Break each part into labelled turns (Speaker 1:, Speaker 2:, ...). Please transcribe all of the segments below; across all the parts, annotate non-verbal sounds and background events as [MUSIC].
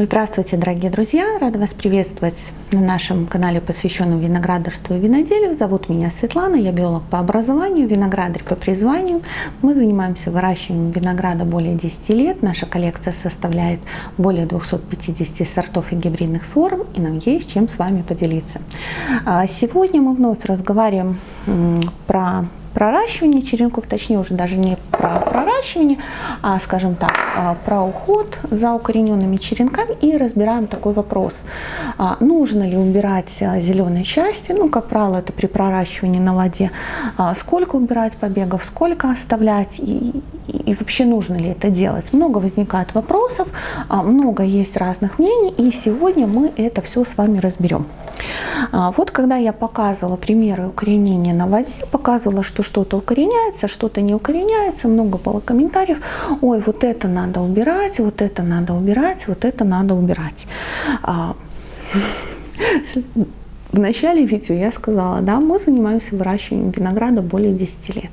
Speaker 1: Здравствуйте, дорогие друзья! Рада вас приветствовать на нашем канале, посвященном виноградарству и виноделию. Зовут меня Светлана, я биолог по образованию, виноградарь по призванию. Мы занимаемся выращиванием винограда более 10 лет. Наша коллекция составляет более 250 сортов и гибридных форм, и нам есть чем с вами поделиться. А сегодня мы вновь разговариваем про проращивание черенков, точнее уже даже не про проращивание, а, скажем так, а, про уход за укорененными черенками и разбираем такой вопрос. А, нужно ли убирать а, зеленые части? Ну, как правило, это при проращивании на воде. Сколько убирать побегов, сколько оставлять и, и вообще нужно ли это делать? Много возникает вопросов, много есть разных мнений, и сегодня мы это все с вами разберем. Вот когда я показывала примеры укоренения на воде, показывала, что что-то укореняется, что-то не укореняется, много было комментариев, ой, вот это надо убирать, вот это надо убирать, вот это надо убирать. А, [LAUGHS] в начале видео я сказала, да, мы занимаемся выращиванием винограда более 10 лет.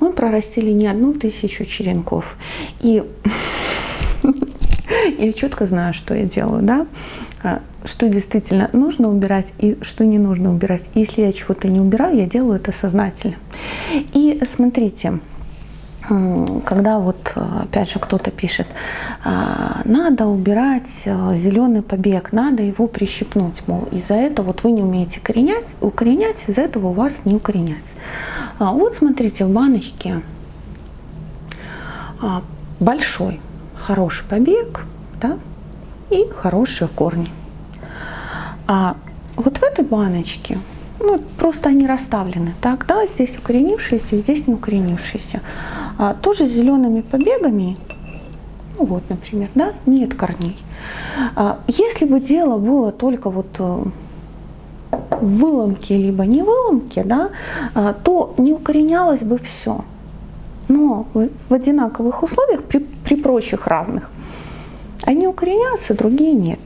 Speaker 1: Мы прорастили не одну тысячу черенков. И [LAUGHS] я четко знаю, что я делаю, да, а, что действительно нужно убирать и что не нужно убирать. Если я чего-то не убираю, я делаю это сознательно. И смотрите, когда вот опять же кто-то пишет, а, надо убирать а, зеленый побег, надо его прищипнуть, мол, из-за этого вот вы не умеете коренять, укоренять, из-за этого у вас не укоренять. Вот смотрите, в баночке большой, хороший побег, да, и хорошие корни. А вот в этой баночке, ну, просто они расставлены, так, да, здесь укоренившиеся, здесь не укоренившиеся. А, тоже зелеными побегами, ну вот, например, да, нет корней. А, если бы дело было только вот э, в выломке, либо не выломке, да, а, то не укоренялось бы все. Но в одинаковых условиях, при, при прочих равных, они укореняются, другие нет.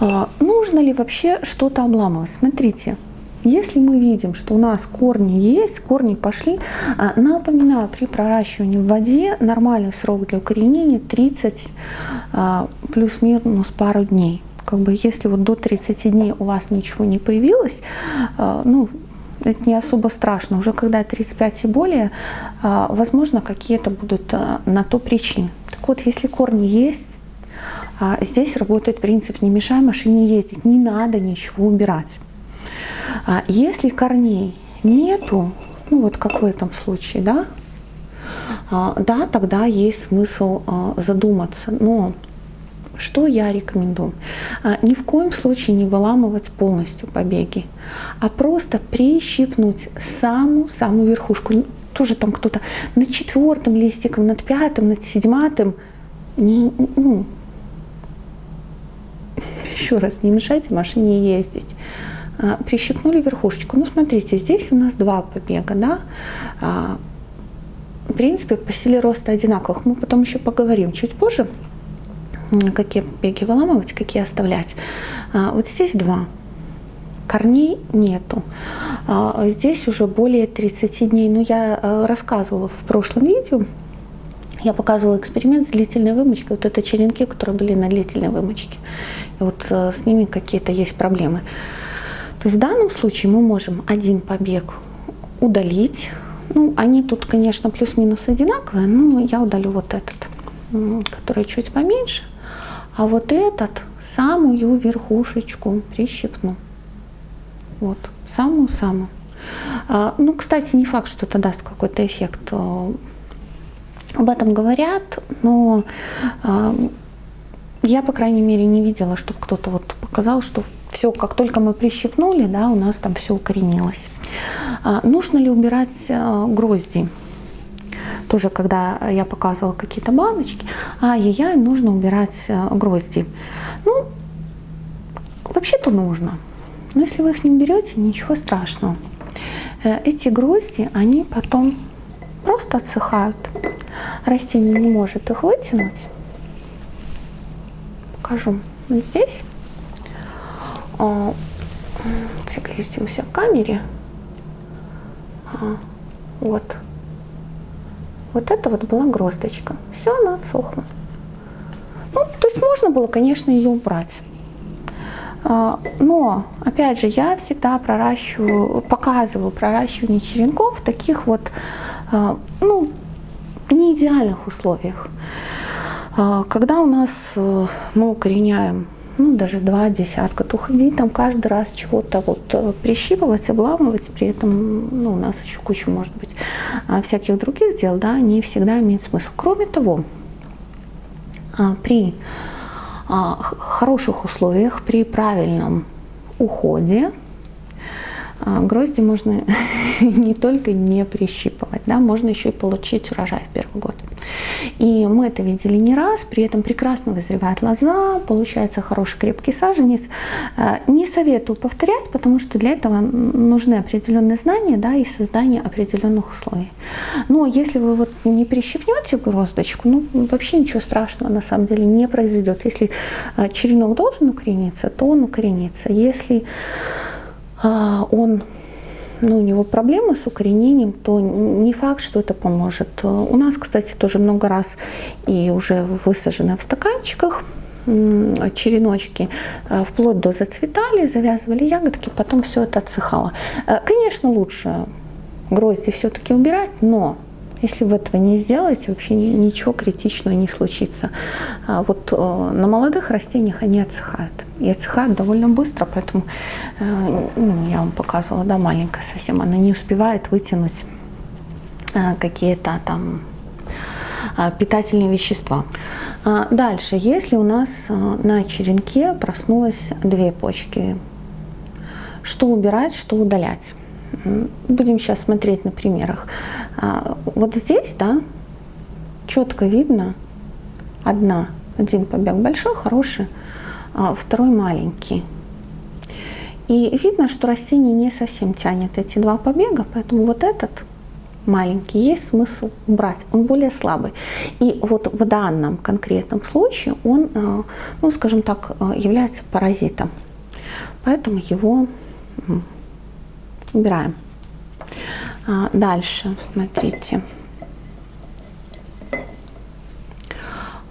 Speaker 1: А, нужно ли вообще что-то обламывать? Смотрите, если мы видим, что у нас корни есть, корни пошли, а, напоминаю, при проращивании в воде нормальный срок для укоренения 30 а, плюс-минус пару дней. Как бы если вот до 30 дней у вас ничего не появилось, ну, это не особо страшно. Уже когда 35 и более, возможно, какие-то будут на то причины. Вот, если корни есть, а здесь работает принцип «не мешай машине ездить», не надо ничего убирать. А если корней нету, ну вот как в этом случае, да, а, да, тогда есть смысл задуматься. Но что я рекомендую? Ни в коем случае не выламывать полностью побеги, а просто прищипнуть самую-самую верхушку. Тоже там кто-то над четвертым листиком, над пятым, над седьматым. Не, ну, [LAUGHS] еще раз, не мешайте машине ездить. А, прищипнули верхушечку. Ну, смотрите, здесь у нас два побега, да. А, в принципе, по силе роста одинаковых. Мы потом еще поговорим чуть позже, какие побеги выламывать, какие оставлять. А, вот здесь два. Корней нету. Здесь уже более 30 дней. Но ну, я рассказывала в прошлом видео, я показывала эксперимент с длительной вымочкой. Вот это черенки, которые были на длительной вымочке. И вот э, с ними какие-то есть проблемы. То есть в данном случае мы можем один побег удалить. Ну, они тут, конечно, плюс-минус одинаковые, но я удалю вот этот, который чуть поменьше. А вот этот, самую верхушечку прищипну. Вот, самую-самую. А, ну, кстати, не факт, что это даст какой-то эффект э, об этом говорят, но э, я, по крайней мере, не видела, чтобы кто-то вот показал, что все, как только мы прищипнули, да, у нас там все укоренилось. А, нужно ли убирать а, грозди? Тоже, когда я показывала какие-то баночки, ай-яй-яй, нужно убирать а, грозди. Ну, вообще-то нужно. Но если вы их не уберете, ничего страшного. Э, эти грозди, они потом просто отсыхают растение не может их вытянуть, покажу вот здесь. А, приблизимся к камере. А, вот. Вот это вот была гроздочка. Все, она отсохла. Ну, то есть можно было, конечно, ее убрать. А, но, опять же, я всегда проращиваю, показываю проращивание черенков в таких вот, а, ну, не идеальных условиях. А, когда у нас э, мы укореняем ну, даже два десятка, то ходить там каждый раз чего-то вот э, прищипывать, обламывать, при этом ну, у нас еще куча, может быть, всяких других дел, да, не всегда имеет смысл. Кроме того, при хороших условиях, при правильном уходе, грозди можно [LAUGHS] не только не прищипывать, да, можно еще и получить урожай в первый год. И мы это видели не раз, при этом прекрасно вызревает лоза, получается хороший крепкий саженец. Э, не советую повторять, потому что для этого нужны определенные знания да, и создание определенных условий. Но если вы вот не прищипнете гроздочку, ну вообще ничего страшного на самом деле не произойдет. Если э, черенок должен укорениться, то он укоренится. Если э, он ну, у него проблемы с укоренением, то не факт, что это поможет. У нас, кстати, тоже много раз и уже высажены в стаканчиках череночки э, вплоть до зацветали, завязывали ягодки, потом все это отсыхало. Э, конечно, лучше грозди все-таки убирать, но если вы этого не сделаете, вообще ничего критичного не случится. А вот э, на молодых растениях они отсыхают. И отсыхают довольно быстро, поэтому э, ну, я вам показывала, да, маленькая совсем, она не успевает вытянуть э, какие-то там питательные вещества. А дальше, если у нас на черенке проснулось две почки, что убирать, что удалять? Будем сейчас смотреть на примерах. А, вот здесь, да, четко видно одна, один побег большой, хороший, а второй маленький. И видно, что растение не совсем тянет эти два побега, поэтому вот этот маленький есть смысл убрать, он более слабый. И вот в данном конкретном случае он, а, ну скажем так, является паразитом. Поэтому его убираем. А, дальше, смотрите.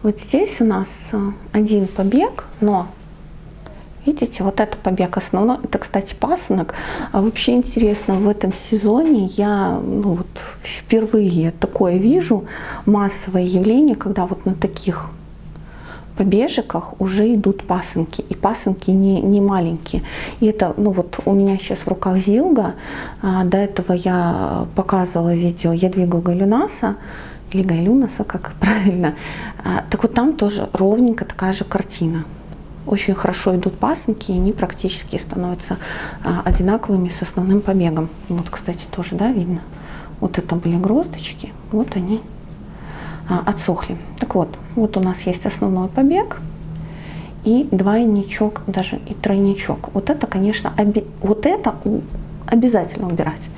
Speaker 1: Вот здесь у нас а, один побег, но видите, вот это побег основной. Это, кстати, пасынок. А вообще интересно, в этом сезоне я ну, вот, впервые такое вижу, массовое явление, когда вот на таких побежиках уже идут пасынки, и пасынки не, не маленькие. И это, ну вот у меня сейчас в руках Зилга, а, до этого я показывала видео Ядвига Галюнаса, или Гайлюнаса, как [LAUGHS] правильно. А, так вот там тоже ровненько такая же картина. Очень хорошо идут пасынки, и они практически становятся а, одинаковыми с основным побегом. Вот, кстати, тоже, да, видно. Вот это были гроздочки, вот они отсохли. Так вот, вот у нас есть основной побег и двойничок, даже и тройничок. Вот это, конечно, оби вот это обязательно убирать.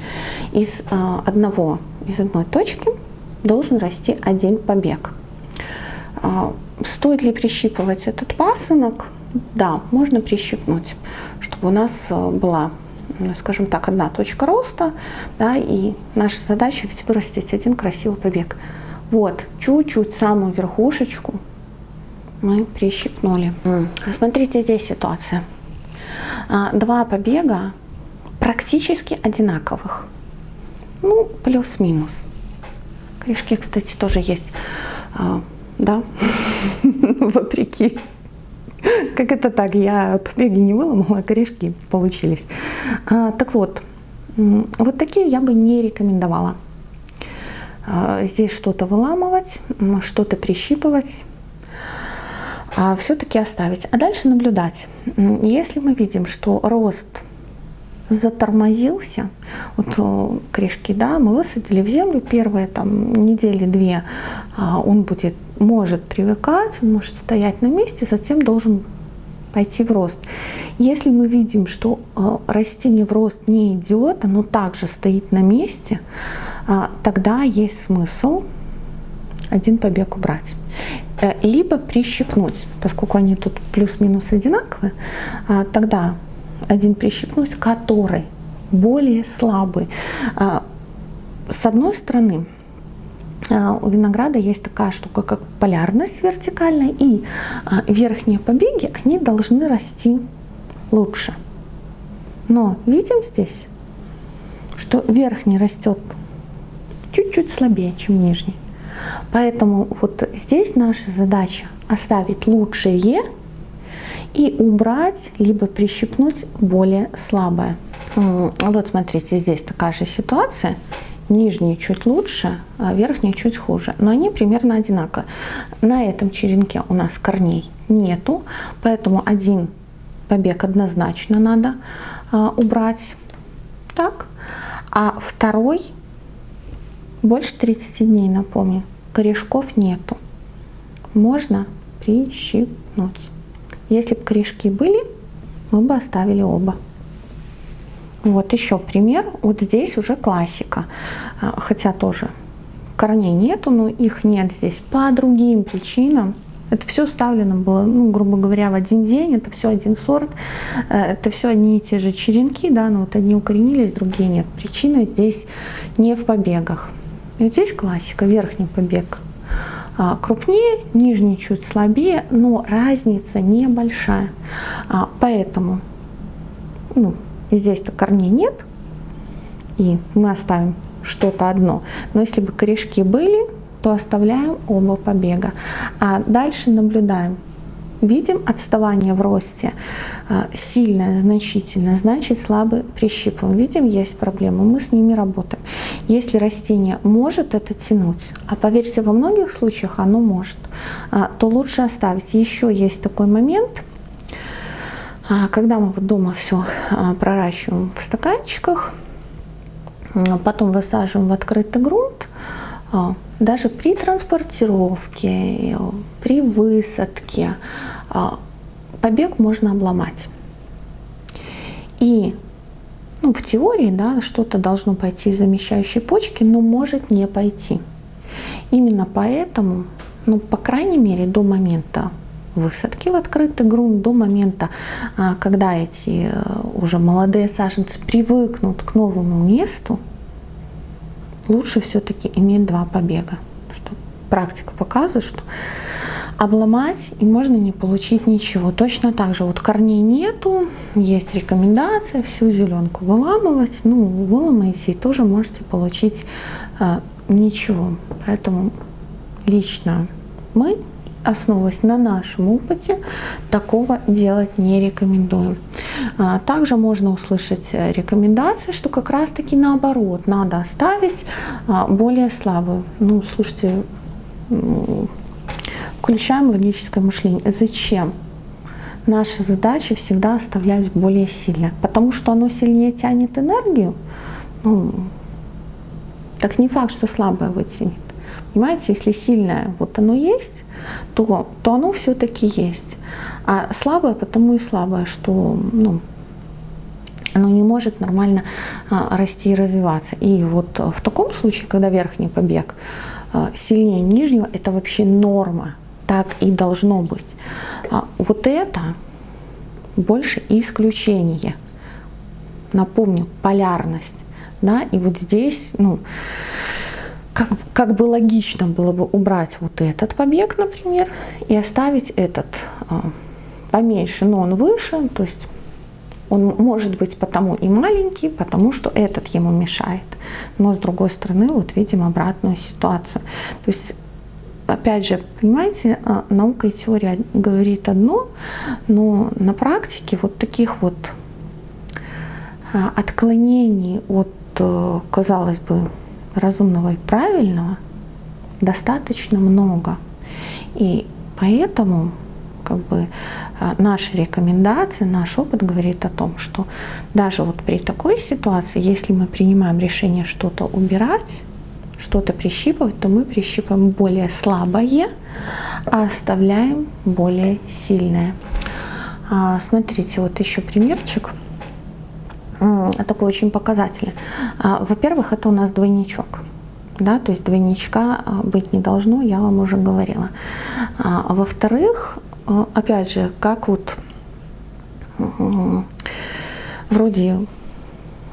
Speaker 1: Из а, одного, из одной точки должен расти один побег. А, стоит ли прищипывать этот пасынок? Да, можно прищипнуть, чтобы у нас была скажем так, одна точка роста, да, и наша задача ведь вырастить один красивый побег. Вот, чуть-чуть самую верхушечку мы прищипнули. Смотрите, здесь ситуация. А, два побега практически одинаковых. Ну, плюс-минус. Корешки, кстати, тоже есть. А, да, [LAUGHS] вопреки. Как это так? Я побеги не выломала, а корешки получились. А, так вот, вот такие я бы не рекомендовала. А, здесь что-то выламывать, что-то прищипывать, а все-таки оставить. А дальше наблюдать. Если мы видим, что рост затормозился, вот э, корешки, да, мы высадили в землю первые там недели две, а, он будет, может привыкать, может стоять на месте, затем должен пойти в рост. Если мы видим, что э, растение в рост не идет, оно также стоит на месте, а, тогда есть смысл один побег убрать. Э, либо прищипнуть, поскольку они тут плюс-минус одинаковые, тогда один прищипнуть, который более слабый. С одной стороны, у винограда есть такая штука, как полярность вертикальная, и а, верхние побеги, они должны расти лучше. Но видим здесь, что верхний растет чуть-чуть слабее, чем нижний. Поэтому вот здесь наша задача оставить лучшее и убрать, либо прищипнуть более слабое. Вот смотрите, здесь такая же ситуация. Нижний чуть лучше, а верхний чуть хуже. Но они примерно одинаковые. На этом черенке у нас корней нету, поэтому один побег однозначно надо а, убрать. Так. А второй больше 30 дней, напомню. Корешков нету. Можно прищипнуть. Если бы корешки были, мы бы оставили оба. Вот еще пример. Вот здесь уже классика. А, хотя тоже корней нету, но их нет здесь по другим причинам. Это все ставлено было, ну, грубо говоря, в один день, это все один сорт, э, это все одни и те же черенки, да, но вот одни укоренились, другие нет. Причина здесь не в побегах. И здесь классика, верхний побег а, крупнее, нижний чуть слабее, но разница небольшая. А, поэтому ну, здесь-то корней нет, и мы оставим что-то одно. Но если бы корешки были, то оставляем оба побега. А дальше наблюдаем. Видим отставание в росте а, сильное, значительное, значит слабый прищипываем. Видим, есть проблемы, мы с ними работаем. Если растение может это тянуть, а поверьте, во многих случаях оно может, а, то лучше оставить. Еще есть такой момент, когда мы вот дома все проращиваем в стаканчиках, потом высаживаем в открытый грунт, даже при транспортировке, при высадке а, побег можно обломать. И ну, в теории да, что-то должно пойти из замещающей почки, но может не пойти. Именно поэтому, ну, по крайней мере, до момента высадки в открытый грунт, до момента, а, когда эти э, уже молодые саженцы привыкнут к новому месту, лучше все-таки иметь два побега. Что практика показывает, что обломать и можно не получить ничего. Точно так же вот корней нету, есть рекомендация всю зеленку выламывать. Ну, выломаете и тоже можете получить э, ничего. Поэтому лично мы, основываясь на нашем опыте, такого делать не рекомендуем. А, также можно услышать э, рекомендации, что как раз таки наоборот, надо оставить а, более слабую. Ну, слушайте, включаем логическое мышление. Зачем? Наша задача всегда оставлять более сильное, потому что оно сильнее тянет энергию. Ну, так не факт, что слабое вытянет. Понимаете, если сильное вот оно есть, то, то оно все-таки есть. А слабое потому и слабое, что ну, оно не может нормально а, расти и развиваться. И вот в таком случае, когда верхний побег а, сильнее нижнего, это вообще норма. Так и должно быть. А, вот это больше исключение. Напомню, полярность. Да, и вот здесь, ну, как, как бы логично было бы убрать вот этот побег, например, и оставить этот а, поменьше, но он выше, то есть он может быть потому и маленький, потому что этот ему мешает. Но с другой стороны, вот видим обратную ситуацию. То есть опять же, понимаете, а, наука и теория говорит одно, но на практике вот таких вот а, отклонений от, э, казалось бы, разумного и правильного достаточно много. И поэтому как бы а, наши рекомендации, наш опыт говорит о том, что даже вот при такой ситуации, если мы принимаем решение что-то убирать, что-то прищипывать, то мы прищипываем более слабое, а оставляем более сильное. А, смотрите, вот еще примерчик такой очень показательный. А, во-первых, это у нас двойничок. Да, то есть двойничка а, быть не должно, я вам уже говорила. А, во-вторых, опять же, как вот вроде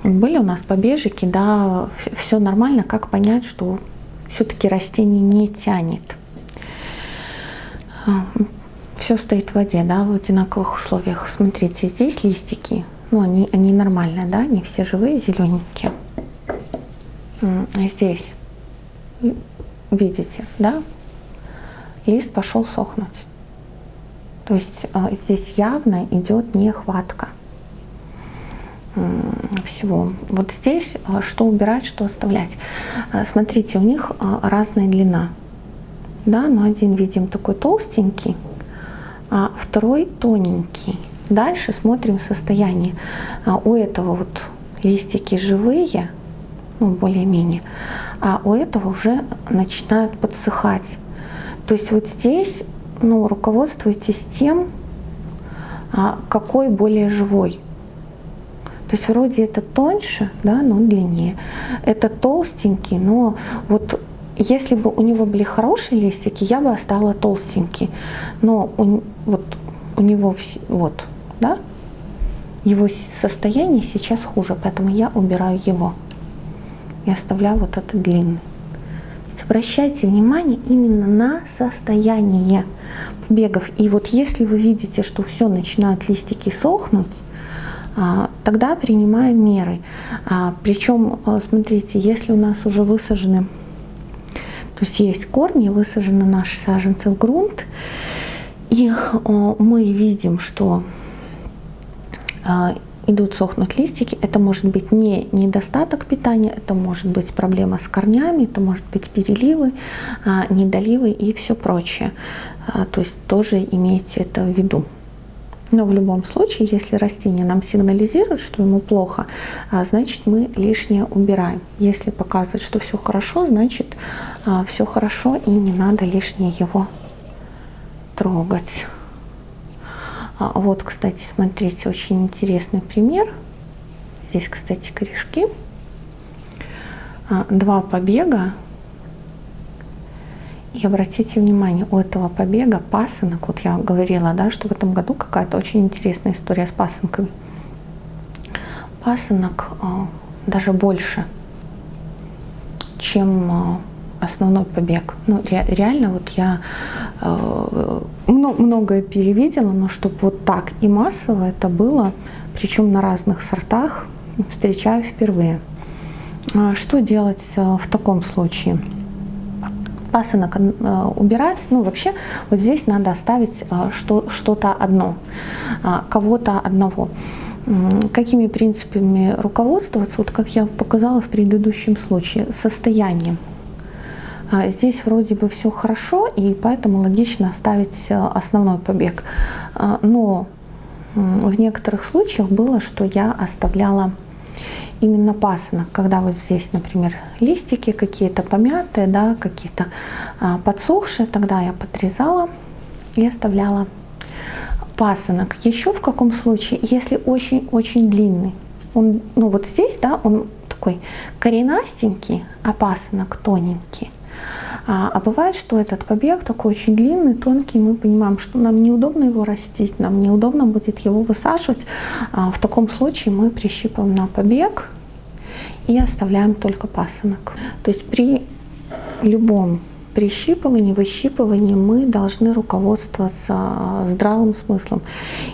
Speaker 1: были у нас побежики, да, все нормально, как понять, что все-таки растение не тянет. Все стоит в воде, да, в одинаковых условиях. Смотрите, здесь листики, ну, они, они нормальные, да, они все живые, зелененькие. А здесь, видите, да, лист пошел сохнуть. То есть а, здесь явно идет нехватка всего. Вот здесь а, что убирать, что оставлять. Смотрите, у них разная длина. Да, но один видим такой толстенький, а второй тоненький. Дальше смотрим состояние. У этого вот листики живые, ну, более-менее, а у этого уже начинают подсыхать. То есть вот здесь ну, руководствуйтесь тем, а, какой более живой. То есть вроде это тоньше, да, но длиннее. Это толстенький, но вот если бы у него были хорошие листики, я бы оставила толстенький. Но у, вот у него вот, да, его состояние сейчас хуже, поэтому я убираю его и оставляю вот этот длинный обращайте внимание именно на состояние побегов. И вот если вы видите, что все начинают листики сохнуть, а, тогда принимаем меры. А, Причем, а, смотрите, если у нас уже высажены, то есть есть корни, высажены наши саженцы в грунт, и мы видим, что идут сохнуть листики, это может быть не недостаток питания, это может быть проблема с корнями, это может быть переливы, а, недоливы и все прочее. А, то есть тоже имейте это в виду. Но в любом случае, если растение нам сигнализирует, что ему плохо, а, значит мы лишнее убираем. Если показывает, что все хорошо, значит все хорошо и не надо лишнее его трогать. А, вот, кстати, смотрите, очень интересный пример. Здесь, кстати, корешки. А, два побега. И обратите внимание, у этого побега пасынок, вот я говорила, да, что в этом году какая-то очень интересная история с пасынками. Пасынок а, даже больше, чем основной побег. Ну, ре, реально, вот я э, многое перевидела, но чтобы вот так и массово это было, причем на разных сортах, встречаю впервые. А что делать э, в таком случае? Пасынок э, убирать, ну вообще вот здесь надо оставить э, что-то одно, кого-то одного какими принципами руководствоваться, вот как я показала в предыдущем случае, состоянием. А здесь вроде бы все хорошо, и поэтому логично оставить э, основной побег. А, но в некоторых случаях было, что я оставляла именно пасынок, когда вот здесь, например, листики какие-то помятые, да, какие-то а, подсохшие, тогда я подрезала и оставляла пасынок. Еще в каком случае, если очень-очень длинный, он, ну вот здесь, да, он такой коренастенький, а пасынок тоненький, а, а бывает, что этот побег такой очень длинный, тонкий, мы понимаем, что нам неудобно его растить, нам неудобно будет его высаживать. А, в таком случае мы прищипываем на побег и оставляем только пасынок. То есть при любом прищипывании, выщипывании мы должны руководствоваться здравым смыслом.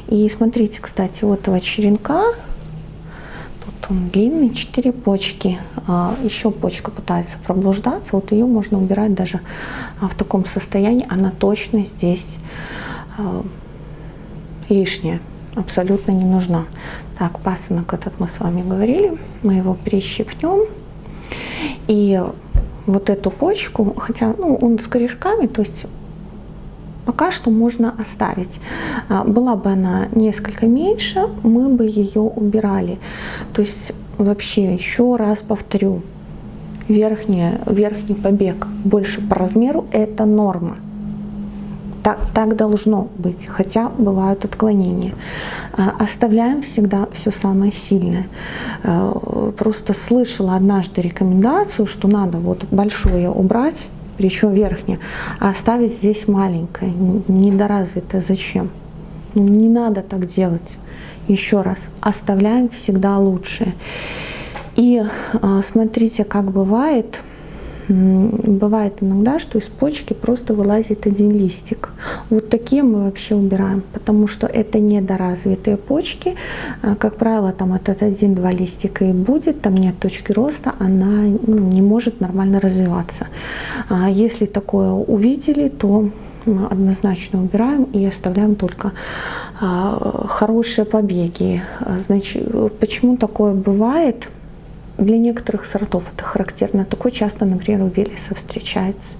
Speaker 1: И смотрите, кстати, у этого черенка он длинный, 4 почки. А, Еще почка пытается проблуждаться, вот ее можно убирать даже а, в таком состоянии. Она точно здесь а, лишняя, абсолютно не нужна. Так, пасынок этот мы с вами говорили, мы его прищипнем. И вот эту почку, хотя ну, он с корешками, то есть пока что можно оставить. А, была бы она несколько меньше, мы бы ее убирали. То есть вообще еще раз повторю, верхний, верхний побег больше по размеру это норма. Так, так должно быть, хотя бывают отклонения. А, оставляем всегда все самое сильное. А, просто слышала однажды рекомендацию, что надо вот большое убрать, причем верхняя, а оставить здесь маленькое, недоразвитое. Зачем? Ну, не надо так делать. Еще раз, оставляем всегда лучшее. И а, смотрите, как бывает, бывает иногда, что из почки просто вылазит один листик. Вот такие мы вообще убираем, потому что это недоразвитые почки. А, как правило, там этот один-два листика и будет, там нет точки роста, она ну, не может нормально развиваться. А если такое увидели, то однозначно убираем и оставляем только а, хорошие побеги. Значит, почему такое бывает? Для некоторых сортов это характерно. Такое часто, например, у Велеса встречается.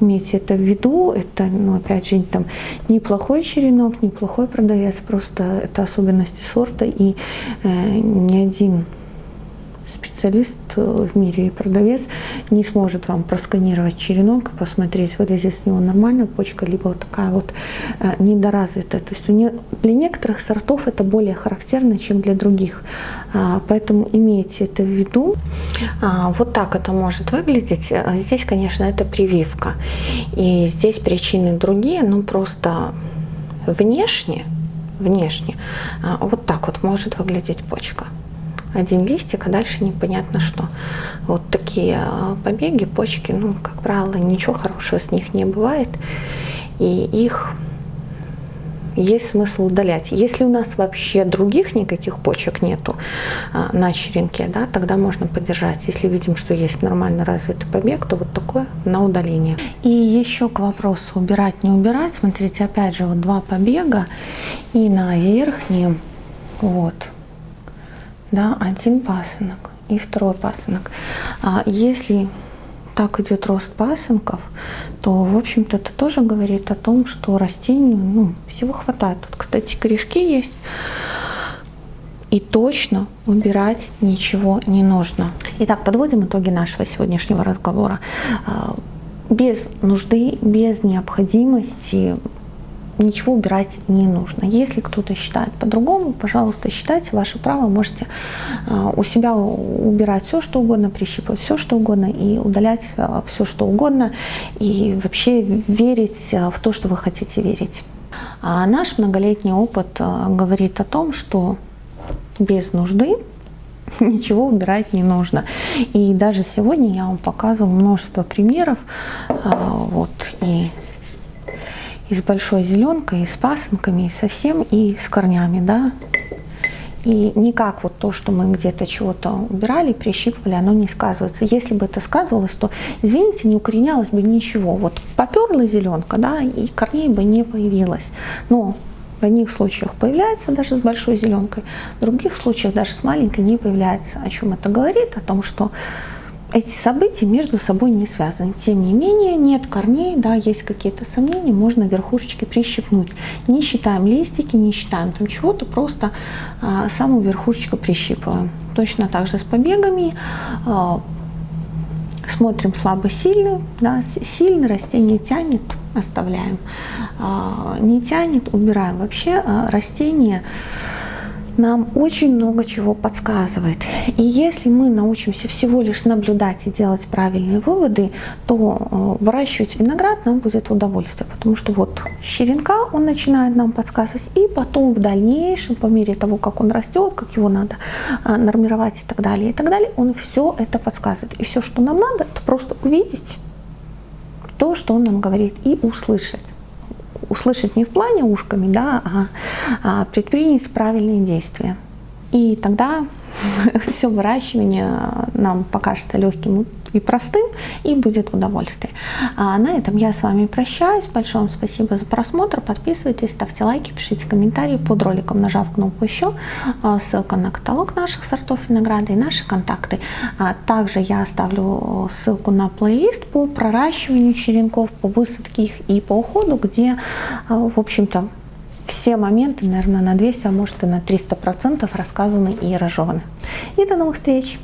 Speaker 1: Имейте это в виду. Это, ну, опять же, там неплохой черенок, неплохой продавец. Просто это особенности сорта. И э, ни один специалист э, в мире и продавец не сможет вам просканировать черенок и посмотреть, вылезет с него нормальная почка, либо вот такая вот э, недоразвитая. То есть для некоторых сортов это более характерно, чем для других. А, поэтому имейте это в виду. А, вот так это может выглядеть. Э, здесь, конечно, это прививка. И здесь причины другие, ну просто внешне, внешне а, вот так вот может выглядеть почка один листик, а дальше непонятно что. Вот такие а, побеги, почки, ну, как правило, ничего хорошего с них не бывает. И их есть смысл удалять. Если у нас вообще других никаких почек нету а, на черенке, да, тогда можно подержать. Если видим, что есть нормально развитый побег, то вот такое на удаление. И еще к вопросу убирать, не убирать. Смотрите, опять же, вот два побега и на верхнем, вот, да, один пасынок и второй пасынок. А если так идет рост пасынков, то, в общем-то, это тоже говорит о том, что растению ну, всего хватает. Тут, кстати, корешки есть. И точно убирать ничего не нужно. Итак, подводим итоги нашего сегодняшнего разговора. А, без нужды, без необходимости ничего убирать не нужно. Если кто-то считает по-другому, пожалуйста, считайте, ваше право, можете а, у себя убирать все, что угодно, прищипывать все, что угодно и удалять а, все, что угодно, и вообще верить а, в то, что вы хотите верить. А наш многолетний опыт говорит о том, что без нужды [LAUGHS] ничего убирать не нужно. И даже сегодня я вам показывала множество примеров. Вот, и и с большой зеленкой, и с пасынками, и совсем, и с корнями, да. И никак вот то, что мы где-то чего-то убирали, прищипывали, оно не сказывается. Если бы это сказывалось, то, извините, не укоренялось бы ничего. Вот поперла зеленка, да, и корней бы не появилось. Но в одних случаях появляется даже с большой зеленкой, в других случаях даже с маленькой не появляется. О чем это говорит? О том, что эти события между собой не связаны. Тем не менее, нет корней, да, есть какие-то сомнения, можно верхушечки прищипнуть. Не считаем листики, не считаем там чего-то, просто а, саму верхушечку прищипываем. Точно так же с побегами. А, смотрим слабо-сильную, да, сильный растение тянет, оставляем. А, не тянет, убираем. Вообще а, растение нам очень много чего подсказывает. И если мы научимся всего лишь наблюдать и делать правильные выводы, то э, выращивать виноград нам будет удовольствие, потому что вот с черенка он начинает нам подсказывать, и потом в дальнейшем, по мере того, как он растет, как его надо э, нормировать и так далее, и так далее, он все это подсказывает. И все, что нам надо, это просто увидеть то, что он нам говорит, и услышать услышать не в плане ушками, да, а, а предпринять правильные действия. И тогда [LAUGHS] все выращивание нам покажется легким и простым, и будет в удовольствии. А на этом я с вами прощаюсь. Большое вам спасибо за просмотр. Подписывайтесь, ставьте лайки, пишите комментарии под роликом, нажав кнопку «Еще». А, ссылка на каталог наших сортов винограда и наши контакты. А также я оставлю ссылку на плейлист по проращиванию черенков, по высадке их и по уходу, где, а, в общем-то, все моменты, наверное, на 200, а может и на 300% рассказаны и разжеваны. И до новых встреч!